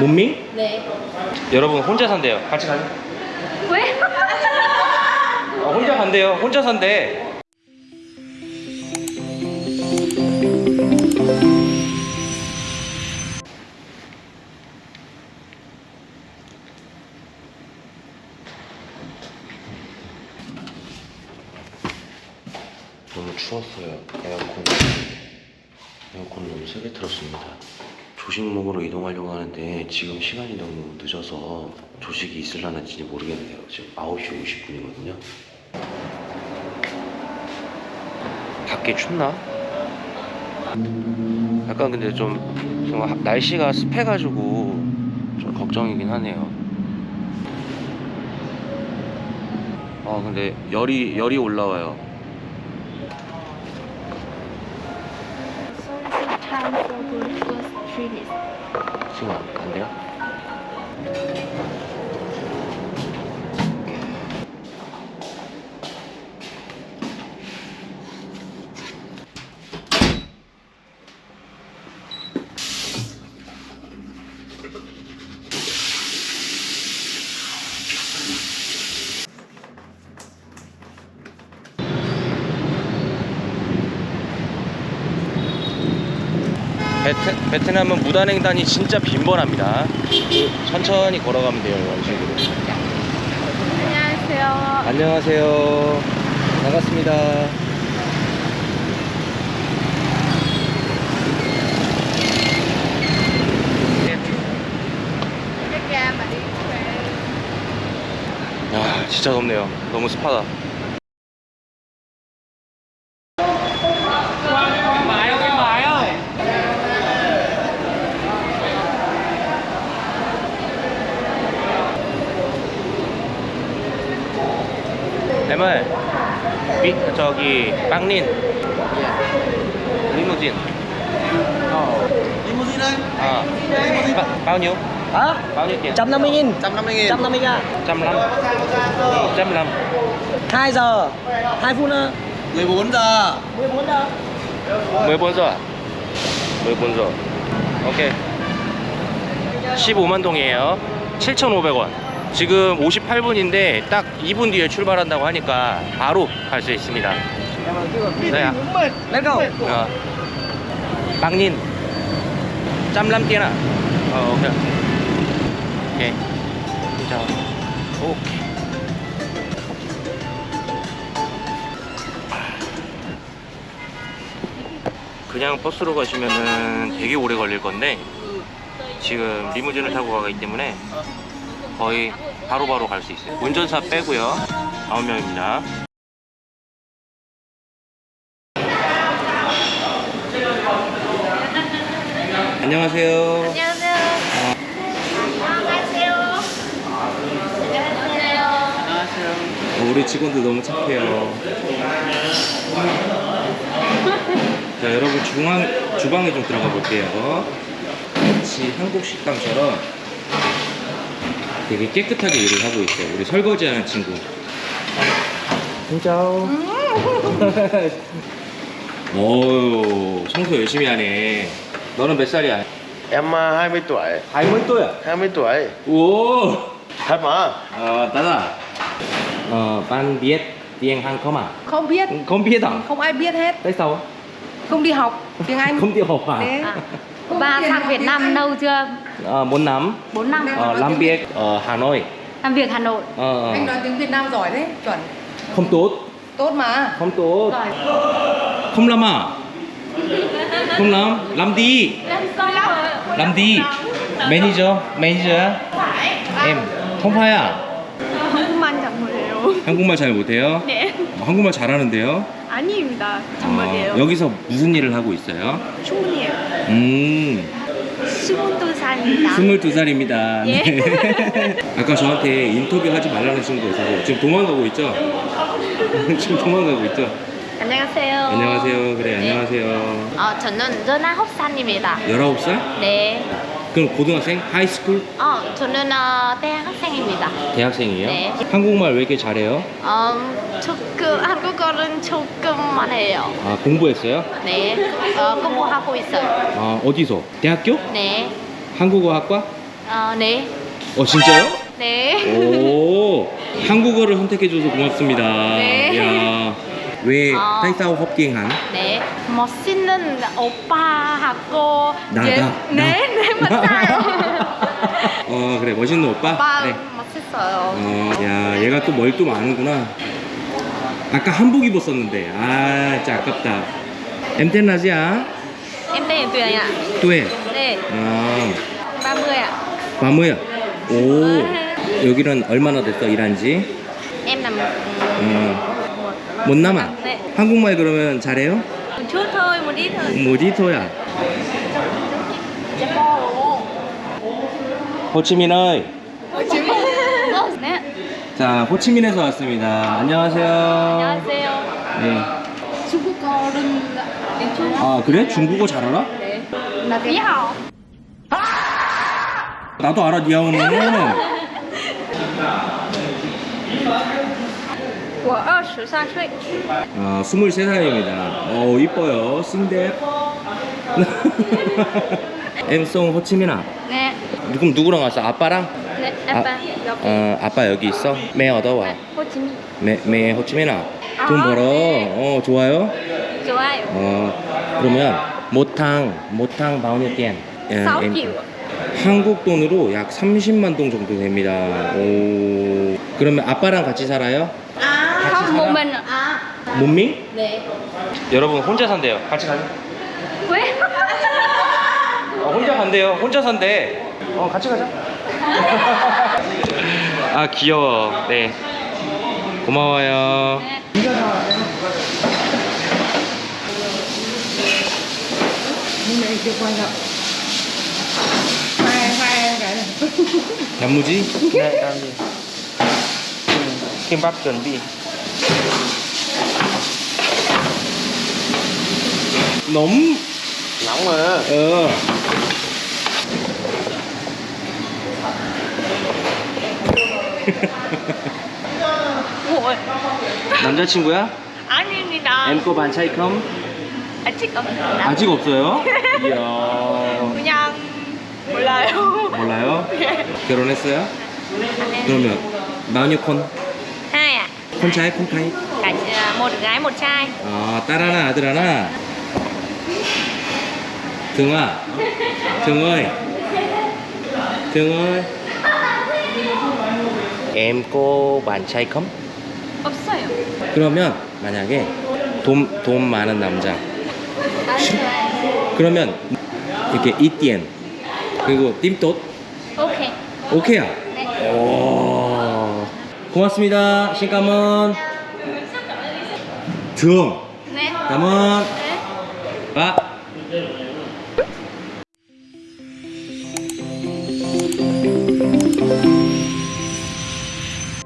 문밍? 네. 여러분 혼자 산대요. 같이 가요. 왜? 어, 혼자 간대요. 혼자 산대. 너무 추웠어요. 에어컨 에어컨 너무 세게 틀었습니다. 조식 먹으러 이동하려고 하는데 지금 시간이 너무 늦어서 조식이 있을라는지 모르겠네요. 지금 9시 50분이거든요. 밖에 춥나? 약간 근데 좀, 날씨가 습해가지고 좀 걱정이긴 하네요. 아 근데 열이 열이 올라와요. time for breakfast treaties. 지금 안- 안 돼요? 베트, 베트남은 무단횡단이 진짜 빈번합니다. 그 천천히 걸어가면 돼요, 이런 식으로. 안녕하세요. 안녕하세요. 반갑습니다. 야, 진짜 덥네요. 너무 습하다. Ơi biết 저기 빵린 리무진 Limousine đây à, ba, bao nhiêu Hả? bao nhiêu tiền 150 nghìn 150 nghìn 150 nghìn trăm lăm Ừ, trăm lăm 2 giờ 2 phút nữa 14 giờ 14 giờ 14번 줘 14번 줘 오케이 15만 동이에요 7,500원 지금 58분인데 딱 2분 뒤에 출발한다고 하니까 바로 갈 수 있습니다. go. 어. 빵닌. 짬람 뛰나. 어 오케이. 오케이. 자 오케이. 그냥 버스로 가시면은 되게 오래 걸릴 건데 지금 리무진을 타고 가기 때문에 거의 바로바로 갈 수 있어요 운전사 빼고요 9명입니다 안녕하세요 안녕하세요. 안녕하세요. 안녕하세요. 어, 우리 직원들 너무 착해요. 자, 여러분 중앙 주방에 좀 들어가 볼게요. 마치 한국 식당처럼 되게 깨끗하게 일을 하고 있어요. 우리 설거지하는 친구. 진짜. 오, 청소 열심히 하네. 너는 몇 살이야? Em uh, 20 tuổi 20 또야. 20 tuổi 오. Thật mà Ờ, đó là ờ, bạn biết tiếng Hàn không à? Không biết, Không biết à? không ai biết hết. Tại sao? Không đi học tiếng Anh. Không tiêu học à? Không Và tiền sang học Việt Nam lâu chưa? Ờ, 4 năm 4 năm. ờ, làm việc ở Hà Nội Làm việc Hà Nội. ờ, Anh nói tiếng Việt Nam giỏi đấy, chuẩn. không tốt Tốt mà. không tốt Giỏi. không làm à không làm làm đi làm đi manager manager em không phải à 한국만 장모예요. 한국말 잘 못해요 네. 어, 한국말 잘하는데요 아닙니다. 어, 정말이에요. 여기서 무슨 일을 하고 있어요 충분해요. 음 22살입니다. 22살입니다. 예. 아까 저한테 인터뷰 하지 말라는 친구가 있어서 지금 도망가고 있죠? 지금 도망가고 있죠? 안녕하세요. 안녕하세요. 그래, 네. 안녕하세요. 어, 저는 19살입니다. 19살? 네. 그럼 고등학생? high school? 어, 저는 어, 대학생입니다. 대학생이에요? 네. 한국말 왜 이렇게 잘해요? 어, 조금 한국어는 조금만 해요. 아, 공부했어요? 네. 어, 공부하고 있어요. 아, 어디서? 대학교? 네. 한국어 학과? Ờ, 네. 어 진짜요? 네. 오 한국어를 선택해줘서 고맙습니다. 네. 야, 왜 học tiếng Hàn? 네. 멋있는 오빠하고 나, 예- 나, 네, 네, 맞아요. 어 그래 멋있는 오빠. 오빠 그래. 멋있어요. 어, 야 얘가 또 뭘또 아는구나. 아까 한복 입었었는데 아 진짜 아깝다. Tên là Tuyền ạ. 뚜에. 네. 아30 ạ. 마무야. 오 여기는 얼마나 됐어 일한지? Làm 어, 못 남아. 네. 한국말 그러면 잘해요? Một chút thôi, một ít thôi. 뭐지토야? 호치민의 네. 자 호치민에서 왔습니다. 안녕하세요. 안녕하세요. 네. 중국어는 아 그래? 중국어 잘 알아? là tí hào. 나도 알아 니아오는. Của 23岁.아 23살입니다. 어 이뻐요. 싱뎃. 엠송 호치민아. 네. 그럼 누구랑 왔어? 아빠랑? 네. 아빠 여기. 어 아빠 여기 있어? 매 얻어와. 호치민. 매, 매 호치민아. 돈 아, 벌어. 네. 어 좋아요. 좋아요. 어 그러면 모탕 모탕 6 triệu. 한국 돈으로 약 30만 동 정도 됩니다. 오 그러면 아빠랑 같이 살아요? Không mình. À. 몸미? 네. 여러분 혼자 산대요. 같이 가요. 왜? 어, 혼자 간대요. 혼자 산대. 어 같이 가자. 아 귀여워. 네. 고마워요. này 단무지? 네, 다음이. 김밥 준비. 너무 nóng mà. 어. Ủa. 남자친구야? 아닙니다. 엠코 반차이 컴? 아직 없습니다. 아직 없어요? 이야. 그냥 몰라요. 몰라요? 결혼했어요? 그러면 마녀콘? Hai ạ. 콘차이 콘카이? Cả một gái một trai. 아, 딸 하나, 아들 하나. 등아, 등어이, 등어이. em cô bạn trai không? 없어요. 그러면 만약에 돈, 돈 많은 남자 그러면 이렇게 이띠엔 그리고 띠돛 오케이. 오케이야 네. 오 고맙습니다. 신까문 등. 네. 까문 네. 빠